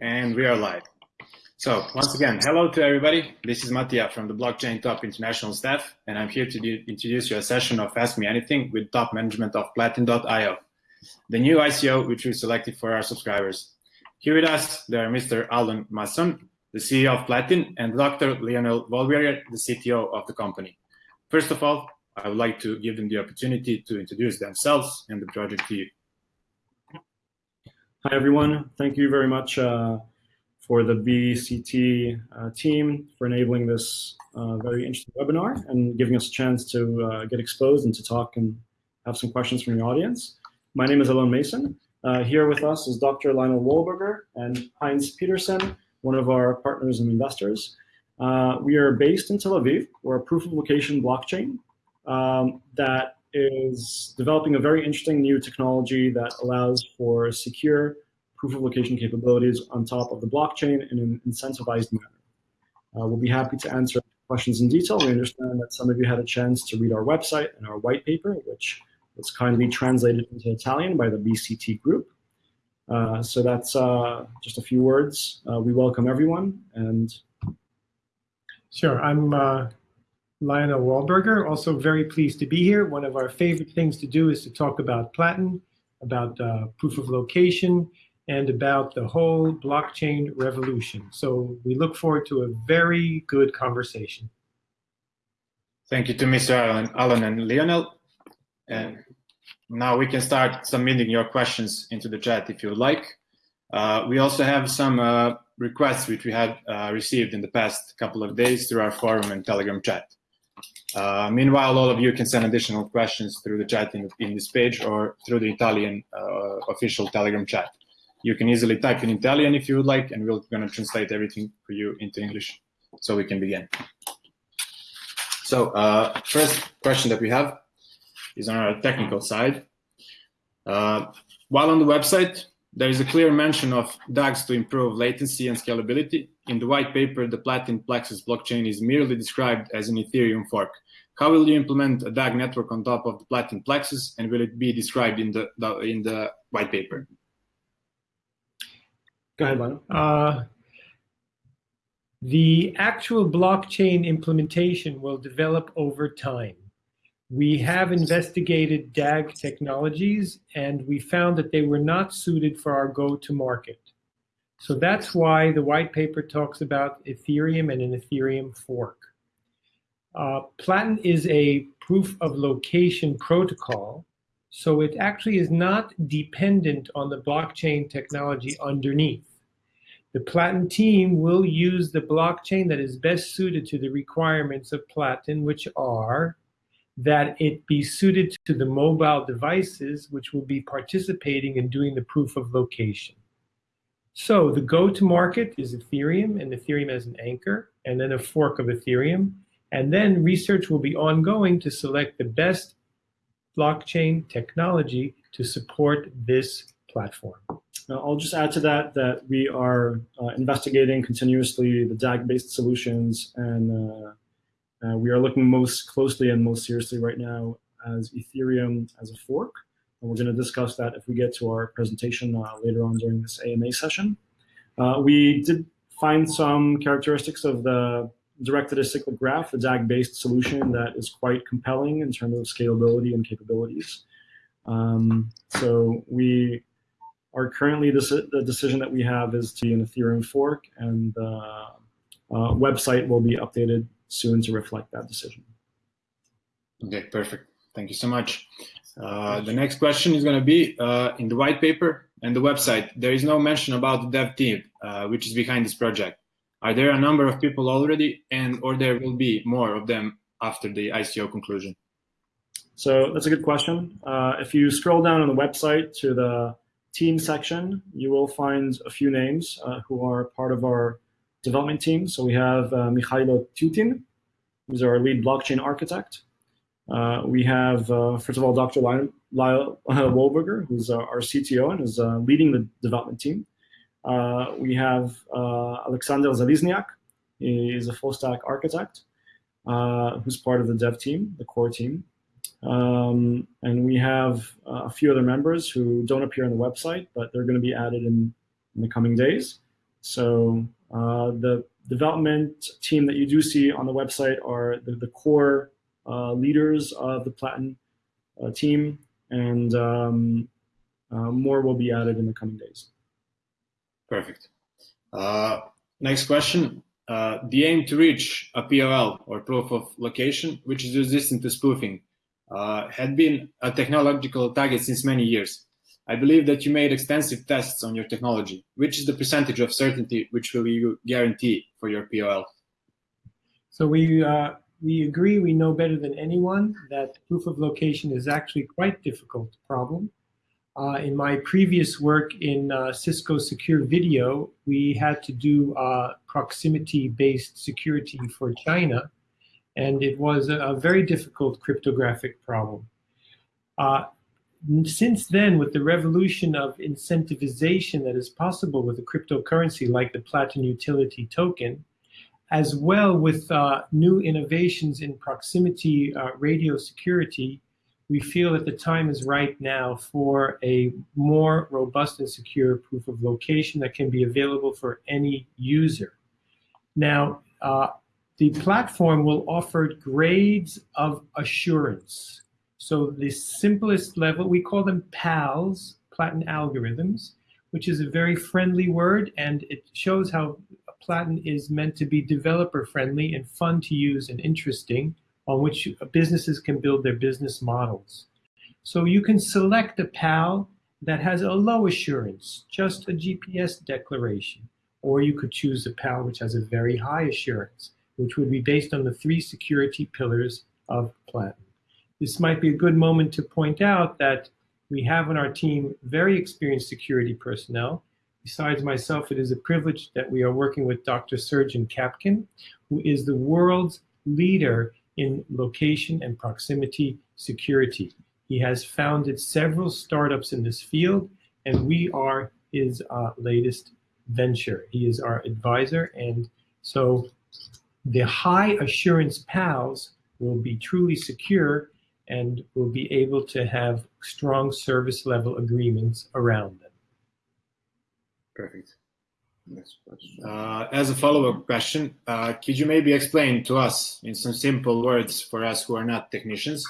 And we are live. So once again, hello to everybody. This is Mattia from the Blockchain Top International staff, and I'm here to introduce you a session of Ask Me Anything with top management of Platin.io, the new ICO which we selected for our subscribers. Here with us, there are Mr. Alan Mason, the CEO of Platin, and Dr. Lionel Wahlberger, the CTO of the company. First of all, I would like to give them the opportunity to introduce themselves and the project to you. Hi, everyone. Thank you very much uh, for the BCT uh, team for enabling this uh, very interesting webinar and giving us a chance to uh, get exposed and to talk and have some questions from the audience. My name is Alon Mason. Uh, here with us is Dr. Lionel Wahlberger and Heinz Peterson, one of our partners and investors. Uh, we are based in Tel Aviv. We're a proof of location blockchain um, that is developing a very interesting new technology that allows for secure proof of location capabilities on top of the blockchain in an incentivized manner. Uh, we'll be happy to answer questions in detail. We understand that some of you had a chance to read our website and our white paper, which was kindly translated into Italian by the BCT group. Uh, so that's uh, just a few words. Uh, we welcome everyone and Sure, I'm uh, Lionel Wahlberger, also very pleased to be here. One of our favorite things to do is to talk about Platin, about uh, proof of location, and about the whole blockchain revolution. So we look forward to a very good conversation. Thank you to Mr. Alan, Alan and Lionel. And now we can start submitting your questions into the chat if you would like. Uh, we also have some uh, requests which we had uh, received in the past couple of days through our forum and Telegram chat. Uh, meanwhile, all of you can send additional questions through the chat in, in this page or through the Italian uh, official Telegram chat. You can easily type in Italian if you would like, and we're going to translate everything for you into English so we can begin. So uh, first question that we have is on our technical side. Uh, while on the website, there is a clear mention of DAGs to improve latency and scalability. In the white paper, the Platin Plexus blockchain is merely described as an Ethereum fork. How will you implement a DAG network on top of the Platin Plexus, and will it be described in the, the in the white paper? Go ahead, Lionel. Uh, the actual blockchain implementation will develop over time. We have investigated DAG technologies and we found that they were not suited for our go-to-market. So that's why the white paper talks about Ethereum and an Ethereum fork. Uh, Platin is a proof of location protocol, so it actually is not dependent on the blockchain technology underneath. The Platin team will use the blockchain that is best suited to the requirements of Platin, which are that it be suited to the mobile devices which will be participating in doing the proof of location. So the go-to-market is Ethereum, and Ethereum as an anchor, and then a fork of Ethereum. And then research will be ongoing to select the best blockchain technology to support this platform. Now, I'll just add to that that we are uh, investigating continuously the DAG-based solutions and uh, uh, we are looking most closely and most seriously right now as Ethereum as a fork. And we're going to discuss that if we get to our presentation uh, later on during this AMA session. Uh, we did find some characteristics of the directed acyclic graph, the DAG-based solution that is quite compelling in terms of scalability and capabilities. Um, so we are currently, the decision that we have is to be an Ethereum fork and the uh, uh, website will be updated soon to reflect that decision. Okay, perfect. Thank you so much. Uh, the next question is going to be uh, in the white paper and the website. There is no mention about the dev team, uh, which is behind this project. Are there a number of people already, and or there will be more of them after the ICO conclusion? So that's a good question. Uh, if you scroll down on the website to the team section, you will find a few names uh, who are part of our development team. So we have uh, Mikhailo Tutin, who's our lead blockchain architect. Uh, we have, uh, first of all, Dr. Lyle, Lyle Wahlberger, who's our CTO and is uh, leading the development team. Uh, we have uh, Alexander Zalizniak, he is a full stack architect, who's part of the dev team, the core team. Um, and we have a few other members who don't appear on the website, but they're going to be added in in the coming days. So uh, the development team that you do see on the website are the, the core uh, leaders of the Platin uh, team, and um, uh, more will be added in the coming days. Perfect. Uh, next question. The aim to reach a POL or proof of location, which is resistant to spoofing, had been a technological target since many years. I believe that you made extensive tests on your technology. Which is the percentage of certainty which will you guarantee for your POL? So we uh, we agree, we know better than anyone that proof of location is actually quite difficult problem. Uh, in my previous work in uh, Cisco Secure Video, we had to do uh, proximity-based security for China, and it was a, a very difficult cryptographic problem. Since then, with the revolution of incentivization that is possible with a cryptocurrency like the Platin Utility Token, as well with uh, new innovations in proximity uh, radio security, we feel that the time is right now for a more robust and secure proof of location that can be available for any user. Now, uh, the platform will offer grades of assurance. So the simplest level, we call them PALs, Platin algorithms, which is a very friendly word and it shows how Platin is meant to be developer friendly and fun to use and interesting on which businesses can build their business models. So you can select a PAL that has a low assurance, just a GPS declaration. Or you could choose a PAL which has a very high assurance, which would be based on the three security pillars of Platin. This might be a good moment to point out that we have on our team very experienced security personnel. Besides myself, it is a privilege that we are working with Dr. Srdjan Capkun, who is the world's leader in location and proximity security. He has founded several startups in this field, and we are his uh, latest venture. He is our advisor, and so the high assurance PALs will be truly secure and will be able to have strong service level agreements around them. Perfect. Uh, as a follow-up question, uh, could you maybe explain to us in some simple words for us who are not technicians,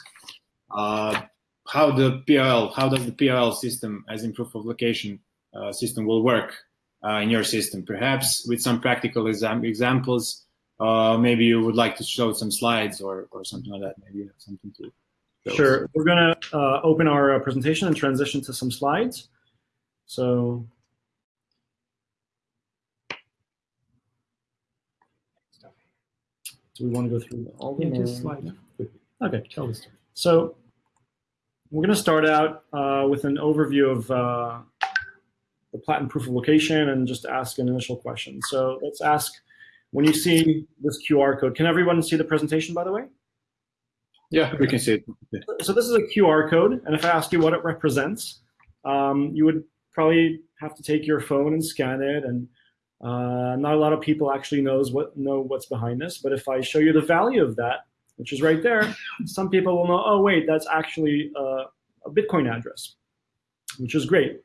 uh, how the POL, how does the POL system as in proof of location uh, system will work uh, in your system? Perhaps with some practical exam examples, uh, maybe you would like to show some slides or, or something like that, maybe you have something to show Sure, we're gonna open our presentation and transition to some slides. So Do we want to go through all of Yeah, them? just or- slide. Okay, Tell the story. so we're going to start out uh, with an overview of uh, the Platin proof of location and just ask an initial question. So let's ask, when you see this QR code, can everyone see the presentation, by the way? Yeah, we can see it. So this is a QR code, and if I ask you what it represents, um, you would probably have to take your phone and scan it, and uh, not a lot of people actually knows what know what's behind this. But if I show you the value of that, which is right there, some people will know, oh wait, that's actually uh, a Bitcoin address, which is great.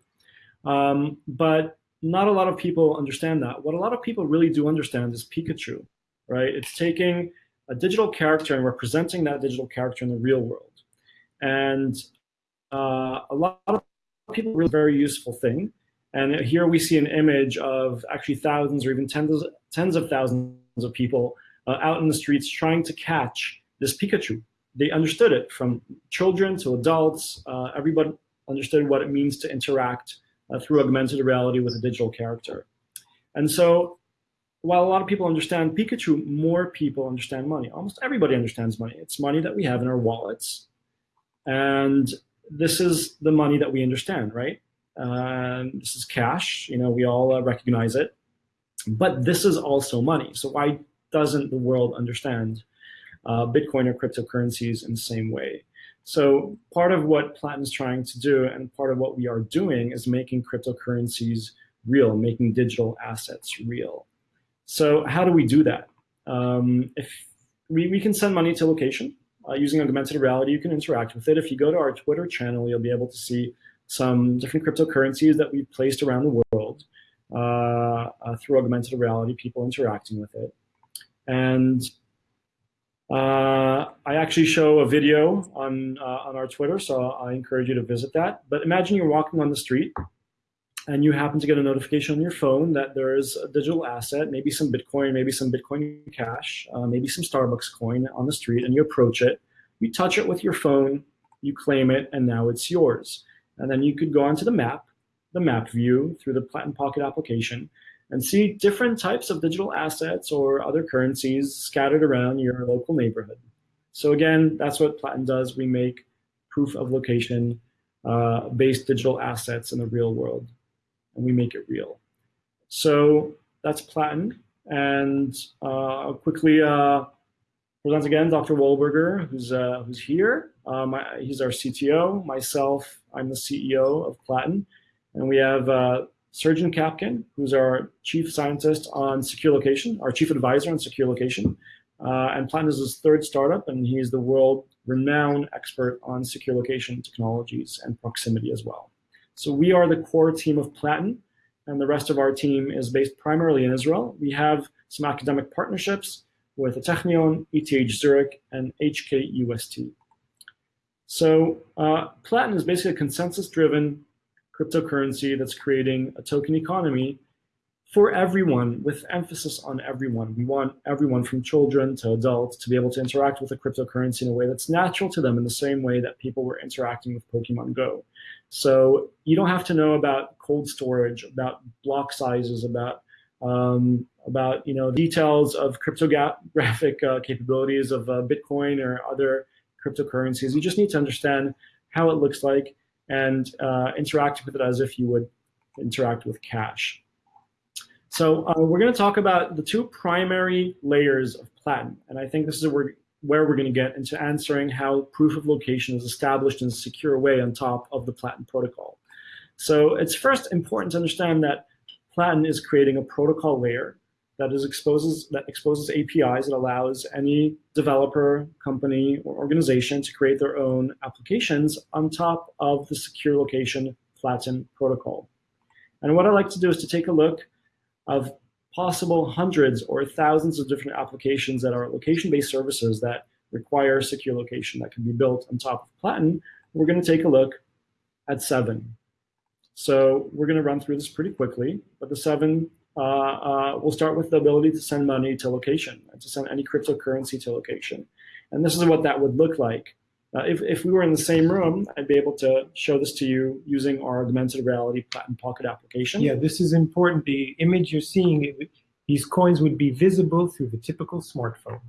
Um, but not a lot of people understand that. What a lot of people really do understand is Pikachu, right? It's taking a digital character and representing that digital character in the real world. And uh, a lot of people really very useful thing. And here we see an image of actually thousands or even tens, tens of thousands of people uh, out in the streets trying to catch this Pikachu. They understood it from children to adults. Uh, everybody understood what it means to interact uh, through augmented reality with a digital character. And so while a lot of people understand Pikachu, more people understand money. Almost everybody understands money. It's money that we have in our wallets. And this is the money that we understand, right? This is cash. You know, we all uh, recognize it. But this is also money. So why doesn't the world understand uh, Bitcoin or cryptocurrencies in the same way? So part of what Platin's trying to do and part of what we are doing is making cryptocurrencies real, making digital assets real. So how do we do that? Um, if we, we can send money to location uh, using augmented reality, you can interact with it. If you go to our Twitter channel, you'll be able to see some different cryptocurrencies that we've placed around the world. uh, uh, through augmented reality, people interacting with it. And uh, I actually show a video on, uh, on our Twitter, so I encourage you to visit that. But imagine you're walking on the street and you happen to get a notification on your phone that there is a digital asset, maybe some Bitcoin, maybe some Bitcoin Cash, uh, maybe some Starbucks coin on the street, and you approach it, you touch it with your phone, you claim it, and now it's yours. And then you could go onto the map, the map view through the Platin Pocket application, and see different types of digital assets or other currencies scattered around your local neighborhood. So again, that's what Platin does. We make proof of location uh, based digital assets in the real world and we make it real. So that's Platin. And uh, quickly uh, present again Dr. Wohlberger, who's, uh, who's here. Um, I, he's our CTO. Myself, I'm the CEO of Platin. And we have uh, Srdjan Capkun, who's our chief scientist on secure location, our chief advisor on secure location. Uh, and Platin is his third startup, and he's the world renowned expert on secure location technologies and proximity as well. So we are the core team of Platin, and the rest of our team is based primarily in Israel. We have some academic partnerships with the Technion, ETH Zurich, and HKUST. So uh, Platin is basically a consensus-driven cryptocurrency that's creating a token economy for everyone, with emphasis on everyone. We want everyone from children to adults to be able to interact with a cryptocurrency in a way that's natural to them in the same way that people were interacting with Pokemon Go. So you don't have to know about cold storage, about block sizes, about um, about you know details of cryptographic uh, capabilities of uh, Bitcoin or other cryptocurrencies. You just need to understand how it looks like and uh, interact with it as if you would interact with cash. So uh, we're going to talk about the two primary layers of Platin, and I think this is where, where we're going to get into answering how proof of location is established in a secure way on top of the Platin protocol. So it's first important to understand that Platin is creating a protocol layer that is exposes that exposes APIs that allows any developer, company, or organization to create their own applications on top of the secure location Platin protocol. And what I like to do is to take a look of possible hundreds or thousands of different applications that are location-based services that require secure location that can be built on top of Platin, we're going to take a look at seven. So we're going to run through this pretty quickly, but the seven, uh, uh, we'll start with the ability to send money to location, and to send any cryptocurrency to location. And this is what that would look like. Uh, if, if we were in the same room, I'd be able to show this to you using our augmented reality Platin Pocket application. Yeah, this is important. The image you're seeing, these coins would be visible through the typical smartphone.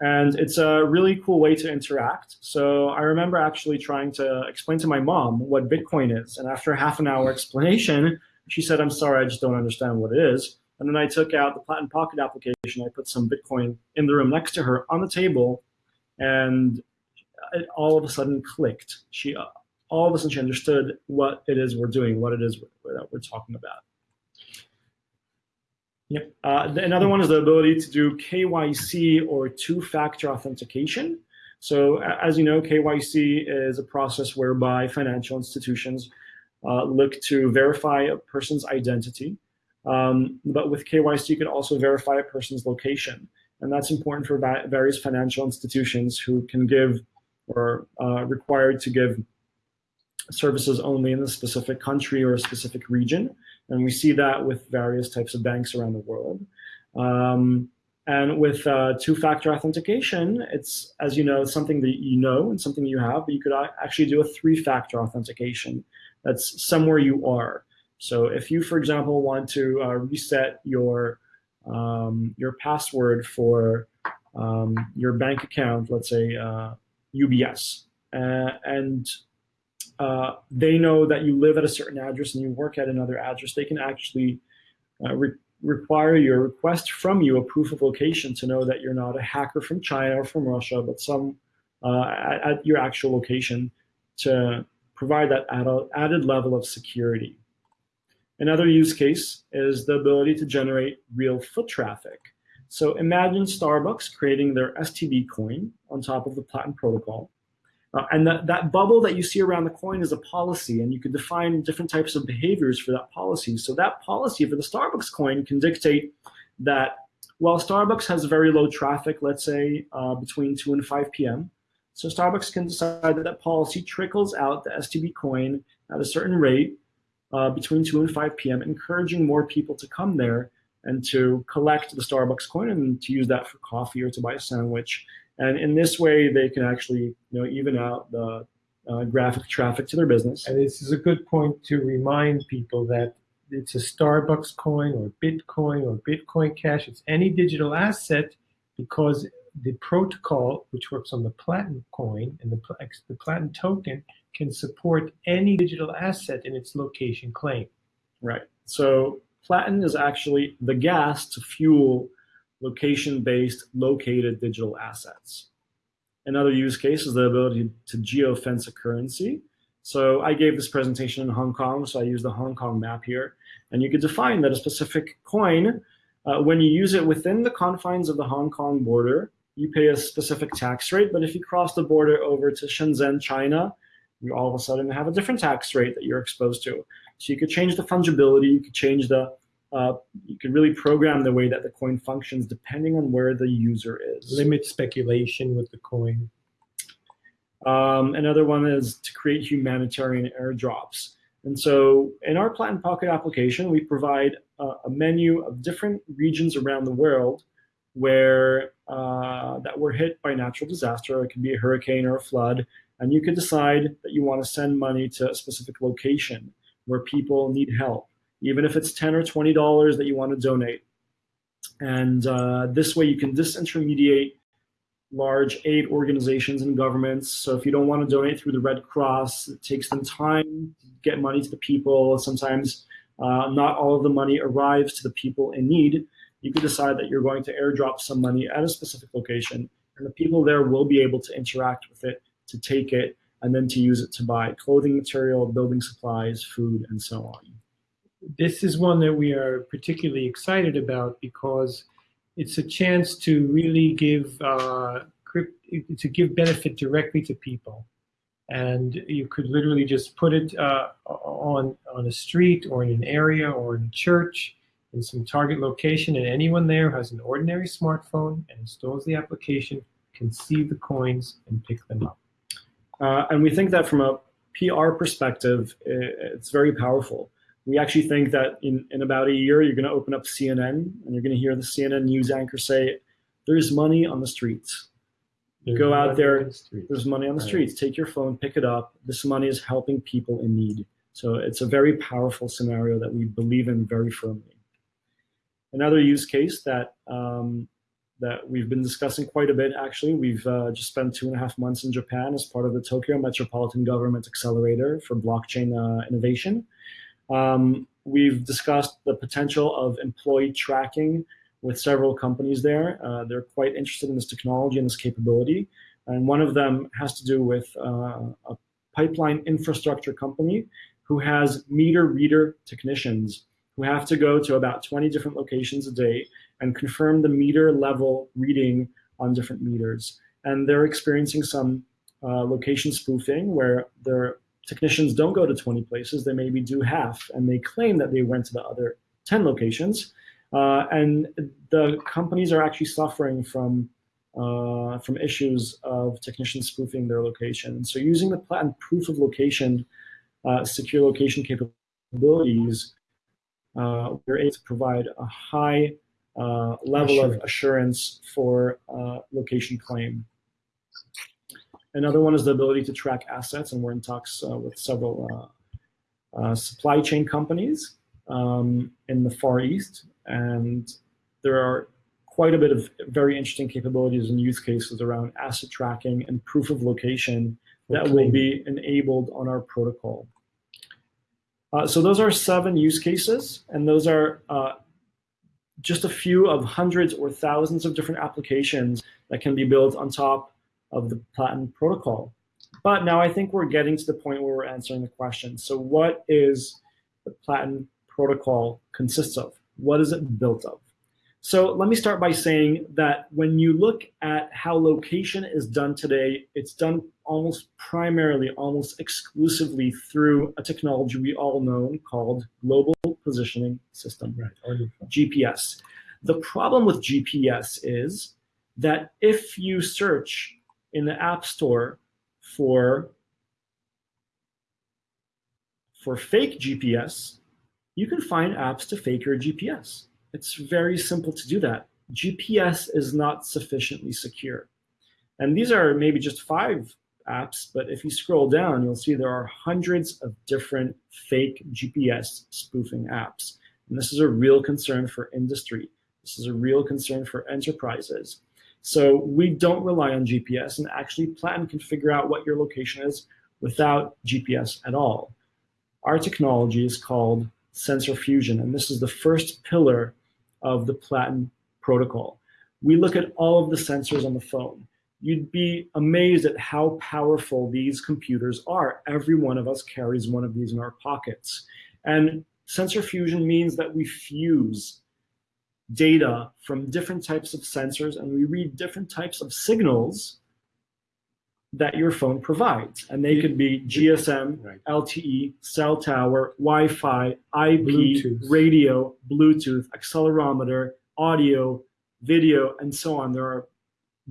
And it's a really cool way to interact. So I remember actually trying to explain to my mom what Bitcoin is. And after half an hour explanation, she said, I'm sorry, I just don't understand what it is. And then I took out the Platin Pocket application. I put some Bitcoin in the room next to her on the table. And it all of a sudden clicked. She all of a sudden she understood what it is we're doing, what it is that we're talking about. Yep. Uh, another one is the ability to do KYC or two-factor authentication. So as you know, KYC is a process whereby financial institutions uh, look to verify a person's identity. Um, but with KYC, you can also verify a person's location. And that's important for various financial institutions who can give or uh, required to give services only in a specific country or a specific region. And we see that with various types of banks around the world. Um, and with uh, two-factor authentication, it's, as you know, something that you know and something you have, but you could actually do a three-factor authentication. That's somewhere you are. So if you, for example, want to uh, reset your, um, your password for um, your bank account, let's say uh, UBS, uh, and uh, they know that you live at a certain address and you work at another address, they can actually uh, re require your request from you a proof of location to know that you're not a hacker from China or from Russia, but some uh, at, at, your actual location to provide that added, added level of security. Another use case is the ability to generate real foot traffic. So imagine Starbucks creating their STB coin on top of the Platin protocol. Uh, and that, that bubble that you see around the coin is a policy, and you could define different types of behaviors for that policy. So that policy for the Starbucks coin can dictate that while Starbucks has very low traffic, let's say uh, between 2 and 5 p.m., so Starbucks can decide that that policy trickles out the STB coin at a certain rate uh, between 2 and 5 p.m., encouraging more people to come there and to collect the Starbucks coin and to use that for coffee or to buy a sandwich. And in this way, they can actually you know, even out the uh, graphic traffic to their business. And this is a good point to remind people that it's a Starbucks coin or Bitcoin or Bitcoin Cash. It's any digital asset because the protocol, which works on the Platin coin and the, the Platin token, can support any digital asset in its location claim. Right. So Platin is actually the gas to fuel location-based located digital assets. Another use case is the ability to geofence a currency. So I gave this presentation in Hong Kong, so I use the Hong Kong map here. And you could define that a specific coin, uh, when you use it within the confines of the Hong Kong border, you pay a specific tax rate. But if you cross the border over to Shenzhen, China, you all of a sudden have a different tax rate that you're exposed to. So you could change the fungibility, you could change the, uh, you could really program the way that the coin functions depending on where the user is. Limit speculation with the coin. Um, another one is to create humanitarian airdrops. And so in our Platin Pocket application, we provide uh, a menu of different regions around the world where uh, that were hit by natural disaster. It could be a hurricane or a flood. And you could decide that you want to send money to a specific location where people need help, even if it's 10 or $20 that you want to donate. And uh, this way you can disintermediate large aid organizations and governments. So if you don't want to donate through the Red Cross, it takes them time to get money to the people. Sometimes uh, not all of the money arrives to the people in need. You could decide that you're going to airdrop some money at a specific location, and the people there will be able to interact with it, to take it, and then to use it to buy clothing material, building supplies, food, and so on. This is one that we are particularly excited about because it's a chance to really give uh, to give benefit directly to people. And you could literally just put it uh, on, on a street or in an area or in a church in some target location and anyone there who has an ordinary smartphone and installs the application can see the coins and pick them up. Uh, and we think that from a PR perspective, it's very powerful we actually think that in, in about a year, you're going to open up CNN and you're going to hear the CNN news anchor say, there's money on the streets. There's Go out there, the there's money on the right. streets. Take your phone, pick it up. This money is helping people in need. So it's a very powerful scenario that we believe in very firmly. Another use case that um, that we've been discussing quite a bit, actually, we've uh, just spent two and a half months in Japan as part of the Tokyo Metropolitan Government Accelerator for blockchain uh, innovation. Um, we've discussed the potential of employee tracking with several companies there. Uh, they're quite interested in this technology and this capability. And one of them has to do with uh, a pipeline infrastructure company who has meter reader technicians who have to go to about 20 different locations a day and confirm the meter level reading on different meters. And they're experiencing some uh, location spoofing where they're technicians don't go to 20 places, they maybe do half, and they claim that they went to the other 10 locations. Uh, and the companies are actually suffering from uh, from issues of technicians spoofing their location. So using the Platin proof of location, uh, secure location capabilities, uh, we're able to provide a high uh, level of assurance for uh, location claim. Another one is the ability to track assets, and we're in talks uh, with several uh, uh, supply chain companies um, in the Far East, and there are quite a bit of very interesting capabilities and use cases around asset tracking and proof of location that okay. will be enabled on our protocol. Uh, so those are seven use cases, and those are uh, just a few of hundreds or thousands of different applications that can be built on top of the Platin protocol. But now I think we're getting to the point where we're answering the question. So what is the Platin protocol consists of? What is it built of? So let me start by saying that when you look at how location is done today, it's done almost primarily, almost exclusively through a technology we all know called Global Positioning System, Right. GPS. The problem with GPS is that if you search in the App Store for for fake GPS, you can find apps to fake your GPS. It's very simple to do that. GPS is not sufficiently secure. And these are maybe just five apps, but if you scroll down, you'll see there are hundreds of different fake GPS spoofing apps. And this is a real concern for industry. This is a real concern for enterprises. So we don't rely on GPS and actually Platin can figure out what your location is without GPS at all. Our technology is called sensor fusion, and this is the first pillar of the Platin protocol. We look at all of the sensors on the phone. You'd be amazed at how powerful these computers are. Every one of us carries one of these in our pockets. And sensor fusion means that we fuse data from different types of sensors and we read different types of signals that your phone provides. And they could be GSM, Right. LTE, cell tower, Wi-Fi, IP, Bluetooth. radio, Bluetooth, accelerometer, audio, video, and so on. There are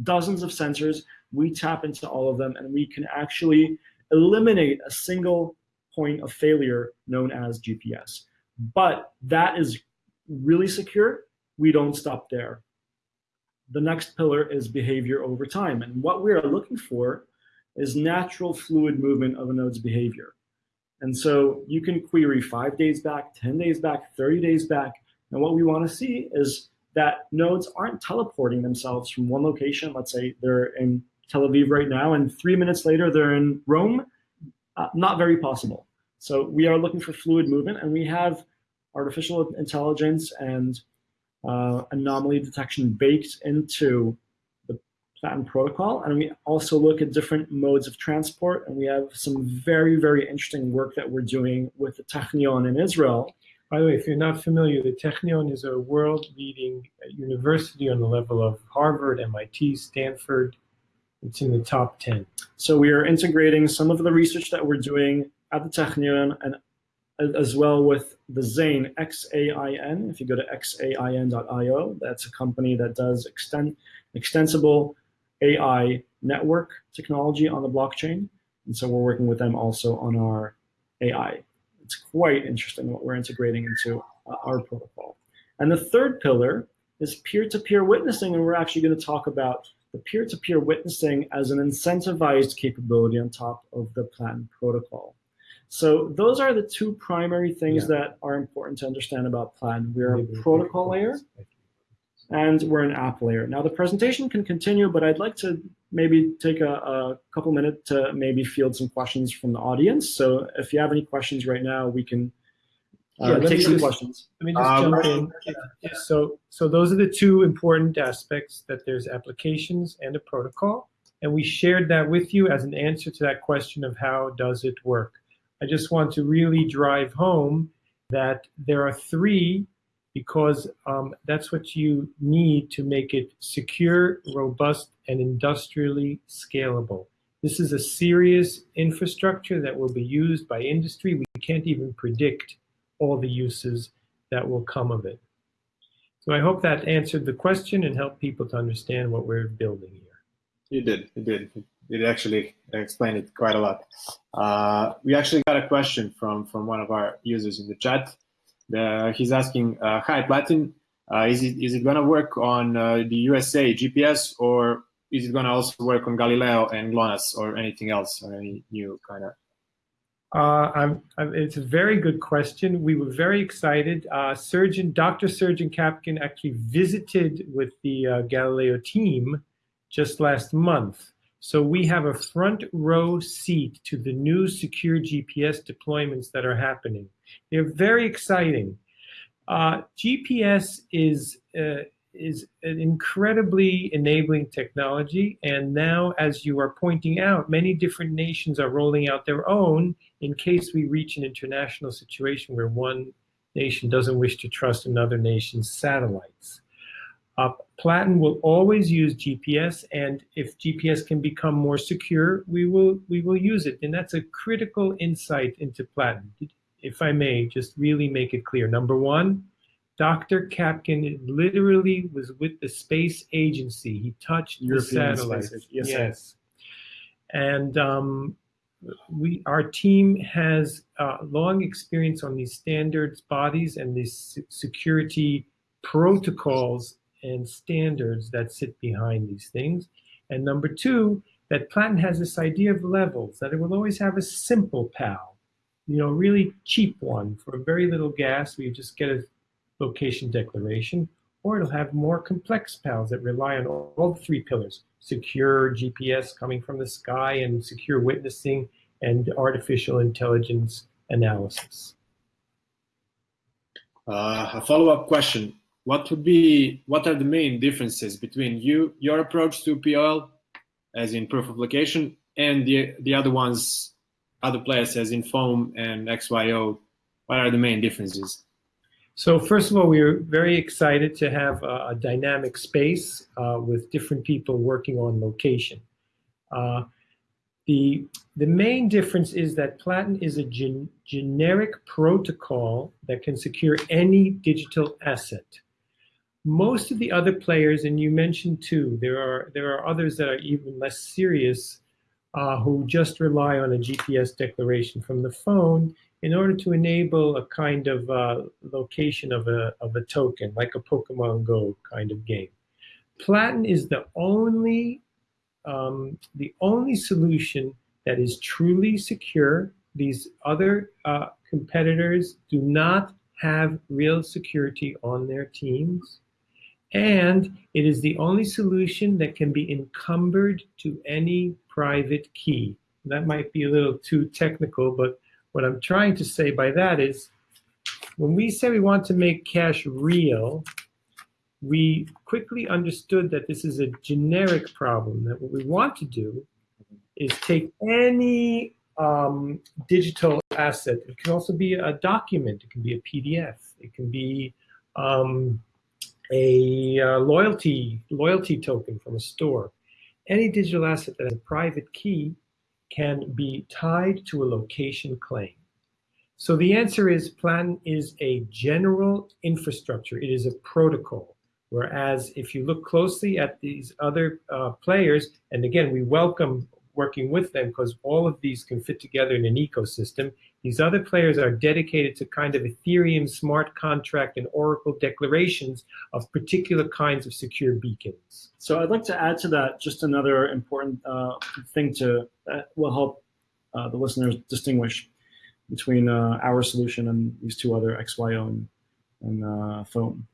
dozens of sensors. We tap into all of them and we can actually eliminate a single point of failure known as GPS. But that is really secure. We don't stop there. The next pillar is behavior over time. And what we are looking for is natural fluid movement of a node's behavior. And so you can query five days back, 10 days back, 30 days back. And what we want to see is that nodes aren't teleporting themselves from one location. Let's say they're in Tel Aviv right now, and three minutes later they're in Rome. Uh, not very possible. So we are looking for fluid movement, and we have artificial intelligence and uh, anomaly detection baked into the Platin protocol. And we also look at different modes of transport. And we have some very, very interesting work that we're doing with the Technion in Israel. By the way, if you're not familiar, the Technion is a world-leading university on the level of Harvard, MIT, Stanford. It's in the top 10. So we are integrating some of the research that we're doing at the Technion and as well with the Xain, X-A-I-N. If you go to xain.io, that's a company that does extend, extensible AI network technology on the blockchain. And so we're working with them also on our AI. It's quite interesting what we're integrating into our protocol. And the third pillar is peer-to-peer witnessing, and we're actually going to talk about the peer-to-peer witnessing as an incentivized capability on top of the Platin protocol. So those are the two primary things Yeah. that are important to understand about Platin. We're a Maybe- protocol layer and we're an app layer. Now the presentation can continue, but I'd like to maybe take a, a couple minutes to maybe field some questions from the audience. So if you have any questions right now, we can uh, Yeah, take some just- questions. Let me just Um, jump in. So, so those are the two important aspects that there's applications and a protocol. And we shared that with you as an answer to that question of how does it work. I just want to really drive home that there are three because um, that's what you need to make it secure, robust, and industrially scalable. This is a serious infrastructure that will be used by industry. We can't even predict all the uses that will come of it. So I hope that answered the question and helped people to understand what we're building here. You did. You did. It actually explained it quite a lot. Uh, we actually got a question from from one of our users in the chat. He's asking, uh, "Hi, Platin, uh, is it is it going to work on uh, the USA GPS or is it going to also work on Galileo and GLONASS or anything else or any new kind of?" Uh, I'm, I'm, it's a very good question. We were very excited. Uh, Srdjan, Dr. Srdjan Capkun actually visited with the Galileo team just last month. So we have a front row seat to the new secure GPS deployments that are happening. They're very exciting. Uh, GPS is uh, is an incredibly enabling technology, and now, as you are pointing out, many different nations are rolling out their own in case we reach an international situation where one nation doesn't wish to trust another nation's satellites. Uh, Platin will always use GPS, and if GPS can become more secure, we will we will use it, and that's a critical insight into Platin. If I may, just really make it clear. Number one, Dr. Capkun literally was with the space agency. He touched European the satellite. Yes, yes. And um, we, our team has uh, long experience on these standards bodies and these security protocols and standards that sit behind these things. And number two, that Platin has this idea of levels, that it will always have a simple PAL, you know, really cheap one for very little gas, where you just get a location declaration, or it'll have more complex PALs that rely on all, all three pillars, secure GPS coming from the sky and secure witnessing and artificial intelligence analysis. Uh, a follow-up question: What would be what are the main differences between you your approach to POL, as in proof of location, and the the other ones, other players as in foam and XYO? What are the main differences? So first of all, we are very excited to have a, a dynamic space uh, with different people working on location. Uh, the, the main difference is that Platin is a gen generic protocol that can secure any digital asset. Most of the other players, and you mentioned two, there are, there are others that are even less serious uh, who just rely on a GPS declaration from the phone in order to enable a kind of uh, location of a, of a token, like a Pokemon Go kind of game. Platin is the only, um, the only solution that is truly secure. These other uh, competitors do not have real security on their teams. And it is the only solution that can be encumbered to any private key. That might be a little too technical, but what I'm trying to say by that is when we say we want to make cash real, we quickly understood that this is a generic problem, that what we want to do is take any um, digital asset. It can also be a document. It can be a PDF. It can be um, a uh, loyalty loyalty token from a store. Any digital asset that has a private key can be tied to a location claim. So the answer is Platin is a general infrastructure. It is a protocol. Whereas if you look closely at these other uh, players, and again, we welcome working with them because all of these can fit together in an ecosystem. These other players are dedicated to kind of Ethereum smart contract and Oracle declarations of particular kinds of secure beacons. So I'd like to add to that just another important uh, thing to that will help uh, the listeners distinguish between uh, our solution and these two other XYO and, and uh, Foam.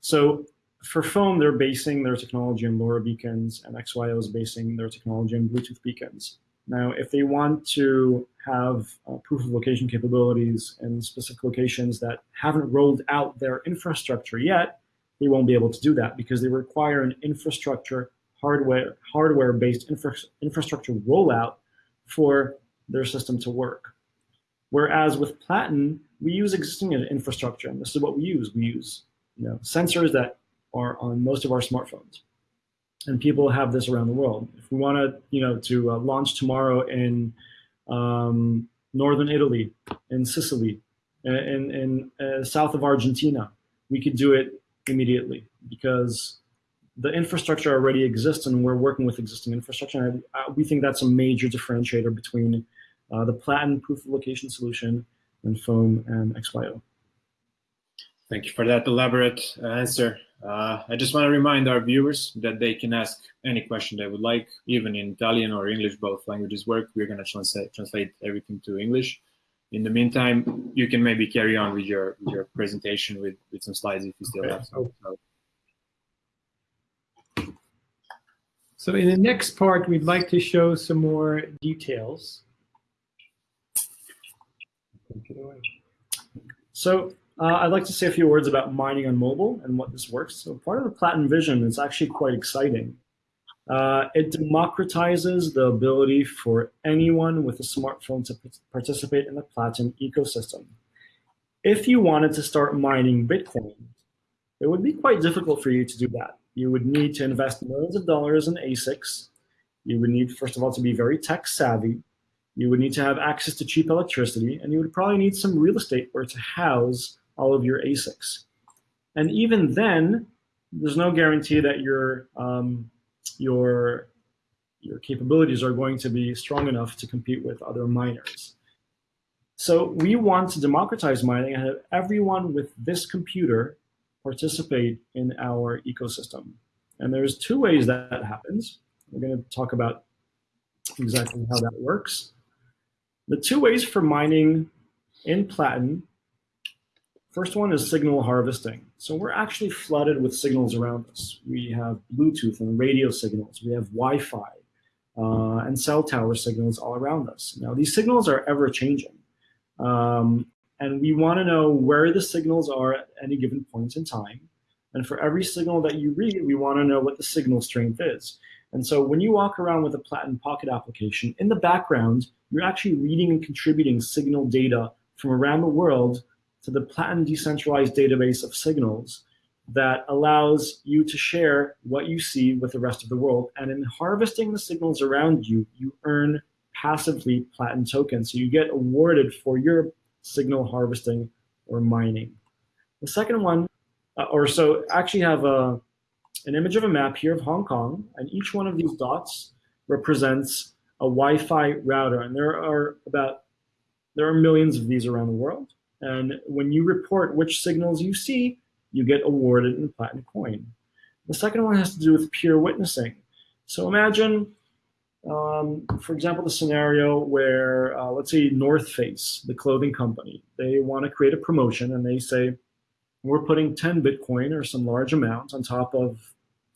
So for Foam, they're basing their technology on LoRa beacons, and XYO is basing their technology on Bluetooth beacons. Now, if they want to have uh, proof of location capabilities in specific locations that haven't rolled out their infrastructure yet, they won't be able to do that because they require an infrastructure hardware hardware-based infra infrastructure rollout for their system to work. Whereas with Platin, we use existing infrastructure, and this is what we use. We use you know, sensors that are on most of our smartphones. And people have this around the world. If we want to, you know, to uh, launch tomorrow in um, northern Italy, in Sicily, in, in uh, south of Argentina, we could do it immediately because the infrastructure already exists and we're working with existing infrastructure. And I, I, we think that's a major differentiator between uh, the Platin proof of location solution and Foam and XYO. Thank you for that elaborate uh, answer. Uh, I just want to remind our viewers that they can ask any question they would like, even in Italian or English, both languages work. We're going to translate, translate everything to English. In the meantime, you can maybe carry on with your with your presentation with, with some slides if you still Okay. have some. So, So in the next part, we'd like to show some more details. Take it away. So uh, I'd like to say a few words about mining on mobile and what this works. So part of the Platin vision is actually quite exciting. Uh, it democratizes the ability for anyone with a smartphone to participate in the Platin ecosystem. If you wanted to start mining Bitcoin, it would be quite difficult for you to do that you would need to invest millions of dollars in ASICs. You would need, first of all, to be very tech savvy. You would need to have access to cheap electricity, and you would probably need some real estate where to house all of your ASICs. And even then, there's no guarantee that your um, your your capabilities are going to be strong enough to compete with other miners. So we want to democratize mining and have everyone with this computer participate in our ecosystem. And there's two ways that happens. We're going to talk about exactly how that works. The two ways for mining in Platin, first one is signal harvesting. So we're actually flooded with signals around us. We have Bluetooth and radio signals. We have Wi-Fi uh, and cell tower signals all around us. Now these signals are ever changing. Um, and we want to know where the signals are at any given point in time. And for every signal that you read, we want to know what the signal strength is. And so when you walk around with a Platin Pocket application, in the background, you're actually reading and contributing signal data from around the world to the Platin decentralized database of signals that allows you to share what you see with the rest of the world. And in harvesting the signals around you, you earn passively Platin tokens. So you get awarded for your signal harvesting or mining. The second one, uh, or so actually have a, an image of a map here of Hong Kong, and each one of these dots represents a Wi-Fi router, and there are about, there are millions of these around the world. And when you report which signals you see, you get awarded in Platin Coin. The second one has to do with peer witnessing. So imagine um, for example, the scenario where, uh, let's say North Face, the clothing company, they want to create a promotion and they say, we're putting 10 Bitcoin or some large amount on top of,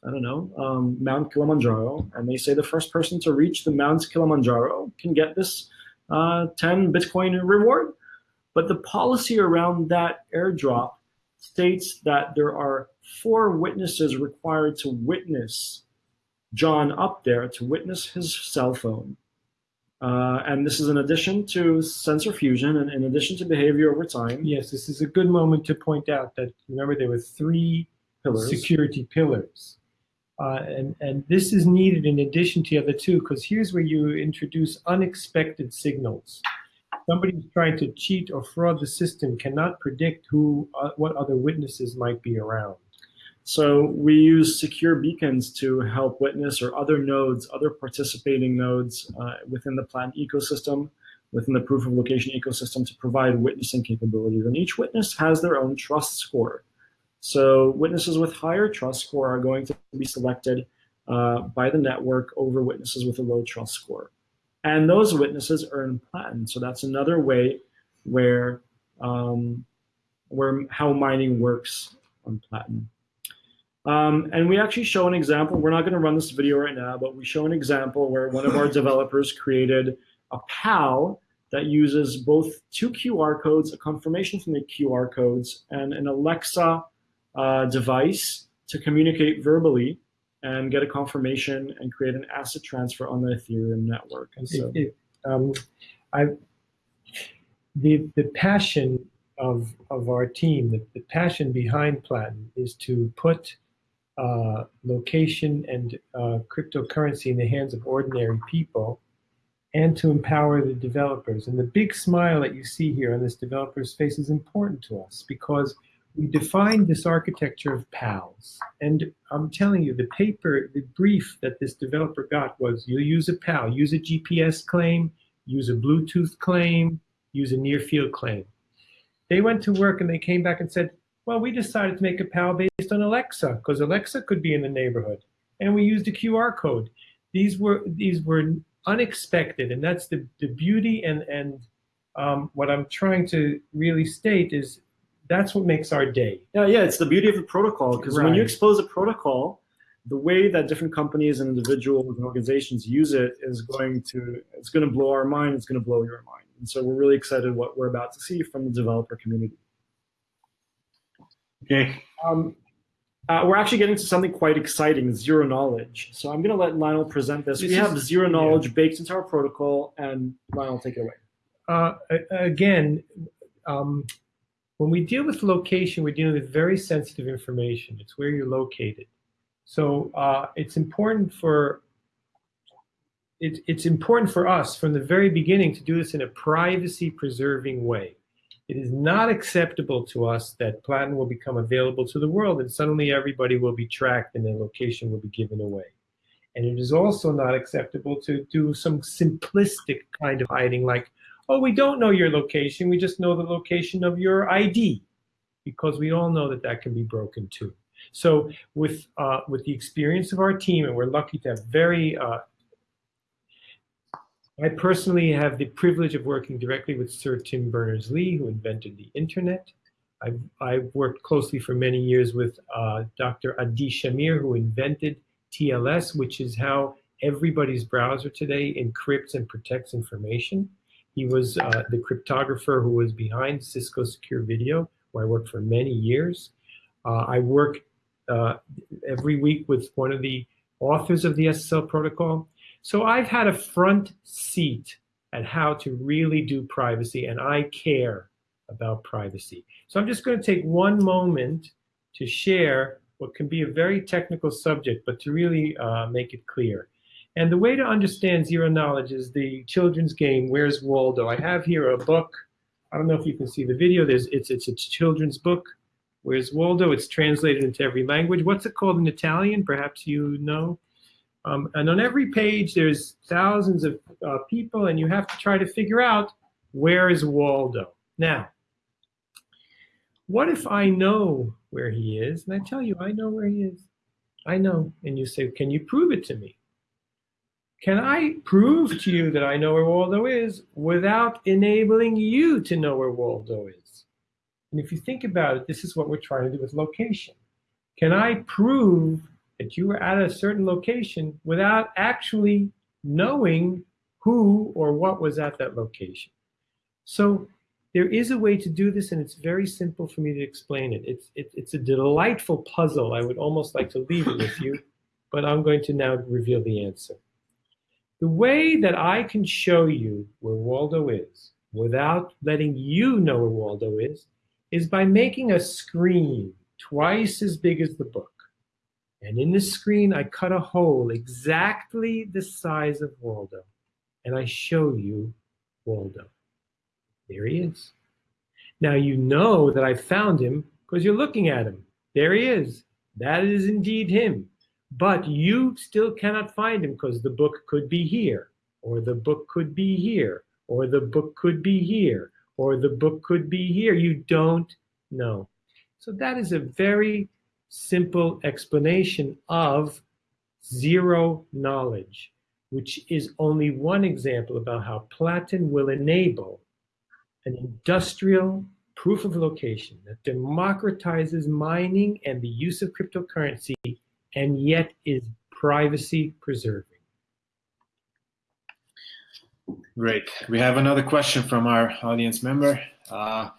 I don't know, um, Mount Kilimanjaro. And they say the first person to reach the Mount Kilimanjaro can get this uh, 10 Bitcoin reward. But the policy around that airdrop states that there are four witnesses required to witness John up there to witness his cell phone. Uh, and this is in addition to sensor fusion and in addition to behavior over time. Yes, this is a good moment to point out that, remember, there were three pillars. security pillars. Uh, and, and this is needed in addition to the other two, because here's where you introduce unexpected signals. Somebody who's trying to cheat or fraud the system cannot predict who, uh, what other witnesses might be around. So we use secure beacons to help witness or other nodes, other participating nodes uh, within the Platin ecosystem, within the proof of location ecosystem to provide witnessing capabilities. And each witness has their own trust score. So witnesses with higher trust score are going to be selected uh, by the network over witnesses with a low trust score. And those witnesses earn Platin. So that's another way where, um, where how mining works on Platin. Um, and we actually show an example. We're not going to run this video right now, but we show an example where one of our developers created a PAL that uses both two QR codes, a confirmation from the QR codes, and an Alexa uh, device to communicate verbally and get a confirmation and create an asset transfer on the Ethereum network. And so, it, um, I, the the passion of of our team, the, the passion behind Platin is to put uh, location and uh, cryptocurrency in the hands of ordinary people and to empower the developers. And the big smile that you see here on this developer's face is important to us because we defined this architecture of PALs. And I'm telling you, the paper, the brief that this developer got was you use a PAL, use a GPS claim, use a Bluetooth claim, use a near field claim. They went to work and they came back and said, well, we decided to make a PAL based on Alexa because Alexa could be in the neighborhood. And we used a QR code. These were these were unexpected, and that's the, the beauty and, and um, what I'm trying to really state is that's what makes our day. Yeah, yeah, it's the beauty of the protocol because right. when you expose a protocol, the way that different companies and individuals and organizations use it is going to it's going to blow our mind. It's going to blow your mind, and so we're really excited what we're about to see from the developer community. Okay. Um, uh, we're actually getting to something quite exciting, zero knowledge. So I'm going to let Lionel present this. this we have zero knowledge yeah. baked into our protocol, and Lionel, take it away. Uh, again, um, when we deal with location, we're dealing with very sensitive information. It's where you're located. So uh, it's important for it, it's important for us from the very beginning to do this in a privacy preserving way. It is not acceptable to us that Platin will become available to the world and suddenly everybody will be tracked and their location will be given away. And it is also not acceptable to do some simplistic kind of hiding like, oh, we don't know your location, we just know the location of your ID, because we all know that that can be broken too. So with, uh, with the experience of our team, and we're lucky to have very uh, I personally have the privilege of working directly with Sir Tim Berners-Lee, who invented the internet. I've, I've, worked closely for many years with uh, Dr. Adi Shamir, who invented TLS, which is how everybody's browser today encrypts and protects information. He was uh, the cryptographer who was behind Cisco Secure Video, where I worked for many years. Uh, I work uh, every week with one of the authors of the SSL protocol. So I've had a front seat at how to really do privacy, and I care about privacy. So I'm just going to take one moment to share what can be a very technical subject, but to really uh, make it clear. And the way to understand zero knowledge is the children's game, Where's Waldo? I have here a book. I don't know if you can see the video. There's, it's, it's a children's book. Where's Waldo? It's translated into every language. What's it called in Italian? Perhaps you know. Um, and on every page, there's thousands of uh, people, and you have to try to figure out where is Waldo. Now, what if I know where he is, and I tell you, I know where he is. I know. And you say, can you prove it to me? Can I prove to you that I know where Waldo is without enabling you to know where Waldo is? And if you think about it, this is what we're trying to do with location. Can I prove that you were at a certain location without actually knowing who or what was at that location. So there is a way to do this, and it's very simple for me to explain it. It's, it, it's a delightful puzzle. I would almost like to leave it with you, but I'm going to now reveal the answer. The way that I can show you where Waldo is without letting you know where Waldo is, is by making a screen twice as big as the book. And in the screen, I cut a hole exactly the size of Waldo. And I show you Waldo. There he is. Now you know that I found him because you're looking at him. There he is. That is indeed him. But you still cannot find him because the book could be here, or the book could be here, or the book could be here, or the book could be here. You don't know. So that is a very simple explanation of zero knowledge, which is only one example about how Platin will enable an industrial proof of location that democratizes mining and the use of cryptocurrency and yet is privacy preserving. Great. We have another question from our audience member. Uh,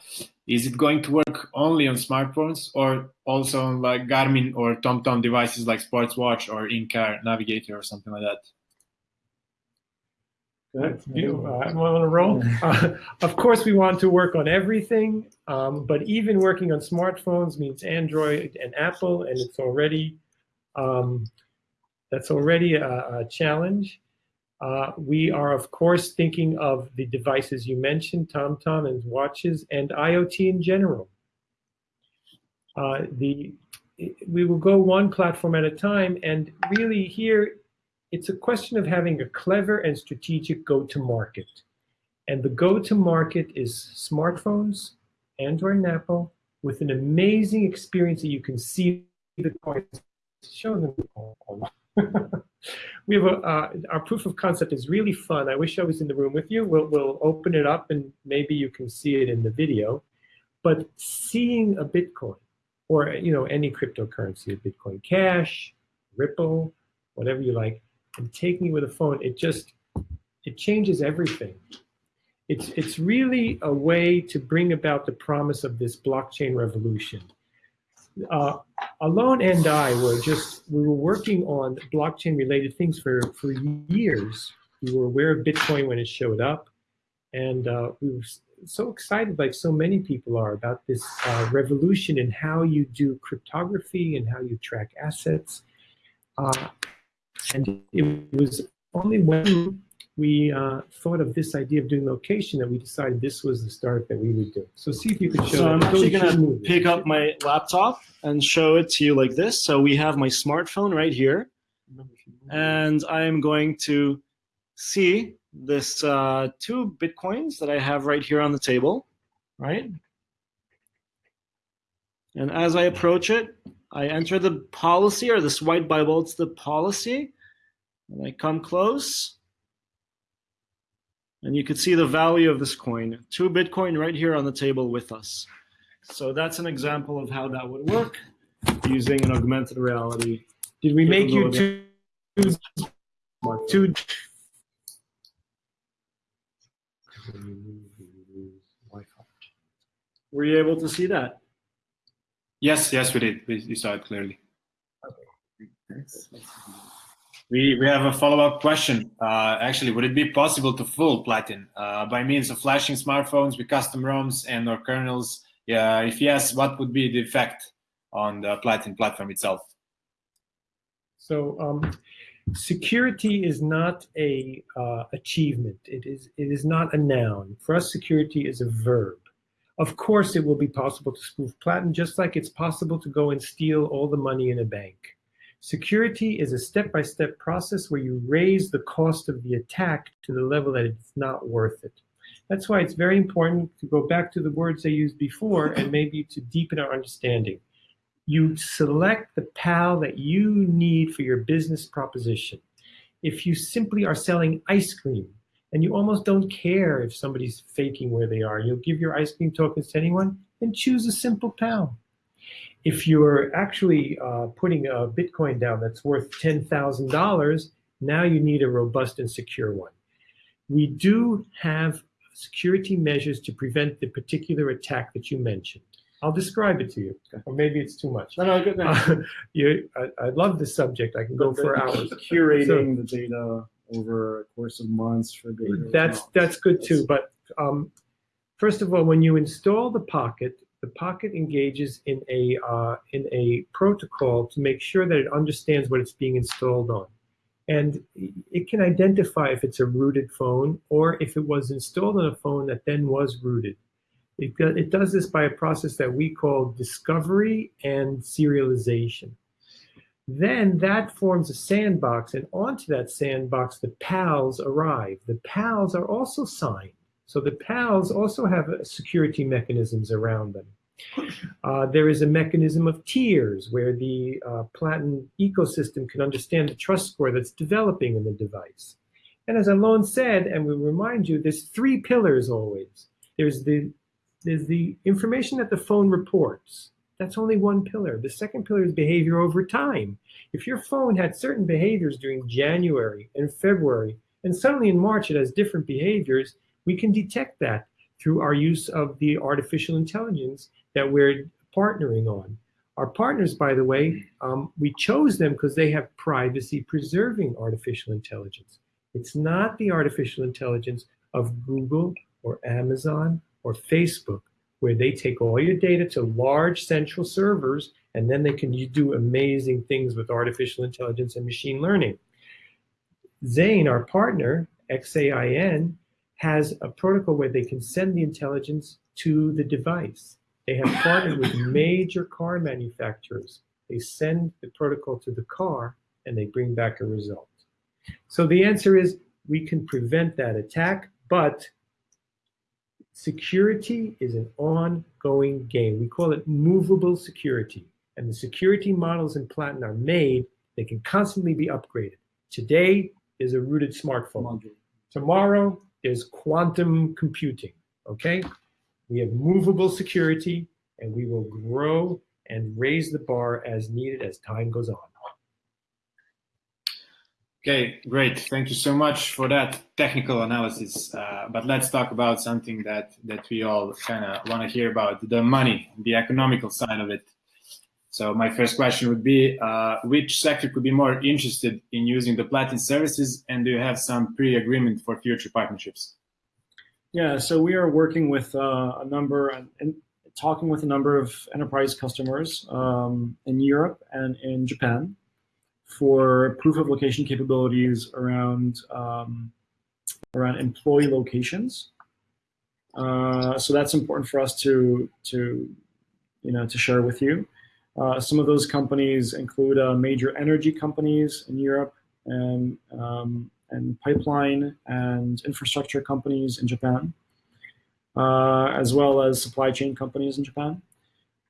is it going to work only on smartphones or also on like Garmin or TomTom devices like Sports Watch or in-car navigator or something like that? Good. You, uh, I'm on a roll. Uh, of course, we want to work on everything, um, but even working on smartphones means Android and Apple, and it's already um, that's already a, a challenge. Uh, we are, of course, thinking of the devices you mentioned, TomTom and watches, and IoT in general. Uh, the, we will go one platform at a time, and really here, it's a question of having a clever and strategic go-to-market. And the go-to-market is smartphones, Android and Apple, with an amazing experience that you can see the coins. Show them. we have a, uh, our proof of concept is really fun. I wish I was in the room with you. We'll, we'll open it up and maybe you can see it in the video. But seeing a Bitcoin or you know any cryptocurrency, Bitcoin Cash, Ripple, whatever you like, and taking it with a phone, it just it changes everything. It's it's really a way to bring about the promise of this blockchain revolution uh, Alon and I were just, we were working on blockchain related things for, for years. We were aware of Bitcoin when it showed up. And uh, we were so excited, like so many people are, about this uh, revolution in how you do cryptography and how you track assets. Uh, and it was only when we uh, thought of this idea of doing location that we decided this was the start that we would do. So see if you could show So I'm actually move it. pick up my laptop and show it to you like this. So we have my smartphone right here, and I am going to see this uh, two bitcoins that I have right here on the table, right? And as I approach it, I enter the policy or this white Bible. It's the policy, and I come close. And you can see the value of this coin, two Bitcoin right here on the table with us. So that's an example of how that would work using an augmented reality Did we make you capability. two, two Were you able to see that? Yes, yes, we did. We, we saw it clearly. We, we have a follow-up question. Uh, actually, would it be possible to fool Platin uh, by means of flashing smartphones with custom ROMs and or kernels? Yeah, if yes, what would be the effect on the Platin platform itself? So um, security is not a uh, achievement. It is it is not a noun. For us, security is a verb. Of course, it will be possible to spoof Platin, just like it's possible to go and steal all the money in a bank. Security is a step-by-step process where you raise the cost of the attack to the level that it's not worth it. That's why it's very important to go back to the words I used before and maybe to deepen our understanding you select the PAL that you need for your business proposition. If you simply are selling ice cream and you almost don't care if somebody's faking where they are, you'll give your ice cream tokens to anyone, and choose a simple PAL. If you're actually uh, putting a Bitcoin down that's worth $10,000, now you need a robust and secure one. We do have security measures to prevent the particular attack that you mentioned. I'll describe it to you, or maybe it's too much. No, no, good. Uh, you, I, I love this subject. I can go for hours. Curating the data over a course of months for data. That's that's good too. But um, first of all, when you install the Pocket, the Pocket engages in a uh, in a protocol to make sure that it understands what it's being installed on, and it can identify if it's a rooted phone or if it was installed on a phone that then was rooted. It, it does this by a process that we call discovery and serialization. Then that forms a sandbox, and onto that sandbox, the PALs arrive. The PALs are also signed. So the PALs also have uh, security mechanisms around them. Uh, there is a mechanism of tiers where the uh, Platin ecosystem can understand the trust score that's developing in the device. And as Alon said, and we remind you, there's three pillars always. There's the there's the information that the phone reports. That's only one pillar. The second pillar is behavior over time. If your phone had certain behaviors during January and February, and suddenly in March it has different behaviors, we can detect that through our use of the artificial intelligence that we're partnering on. Our partners, by the way, um, we chose them because they have privacy preserving artificial intelligence. It's not the artificial intelligence of Google or Amazon or Facebook, where they take all your data to large central servers and then they can do amazing things with artificial intelligence and machine learning. Zane, our partner, XAIN, has a protocol where they can send the intelligence to the device. They have partnered with major car manufacturers. They send the protocol to the car and they bring back a result. So the answer is we can prevent that attack, but security is an ongoing game. We call it movable security. And the security models in Platin are made, they can constantly be upgraded. Today is a rooted smartphone. Tomorrow there's quantum computing, okay? We have movable security and we will grow and raise the bar as needed as time goes on. Okay, great. Thank you so much for that technical analysis. Uh, but let's talk about something that that we all kind of want to hear about: the money, the economical side of it. So my first question would be: uh, Which sector could be more interested in using the Platin services, and do you have some pre-agreement for future partnerships? Yeah, so we are working with uh, a number and, talking with a number of enterprise customers um, in Europe and in Japan. for proof of location capabilities around um, around employee locations. Uh, so that's important for us to to you know to share with you. Uh, some of those companies include uh, major energy companies in Europe and um, and pipeline and infrastructure companies in Japan, uh, as well as supply chain companies in Japan.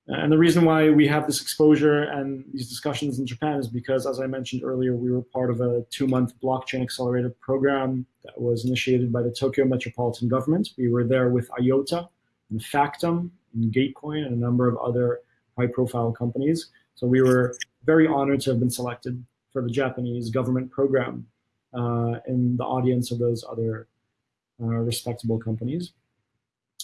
And the reason why we have this exposure and these discussions in Japan is because, as I mentioned earlier, we were part of a two-month blockchain accelerator program that was initiated by the Tokyo Metropolitan Government. We were there with IOTA and Factom and Gatecoin and a number of other high-profile companies. So we were very honored to have been selected for the Japanese government program uh, in the audience of those other uh, respectable companies.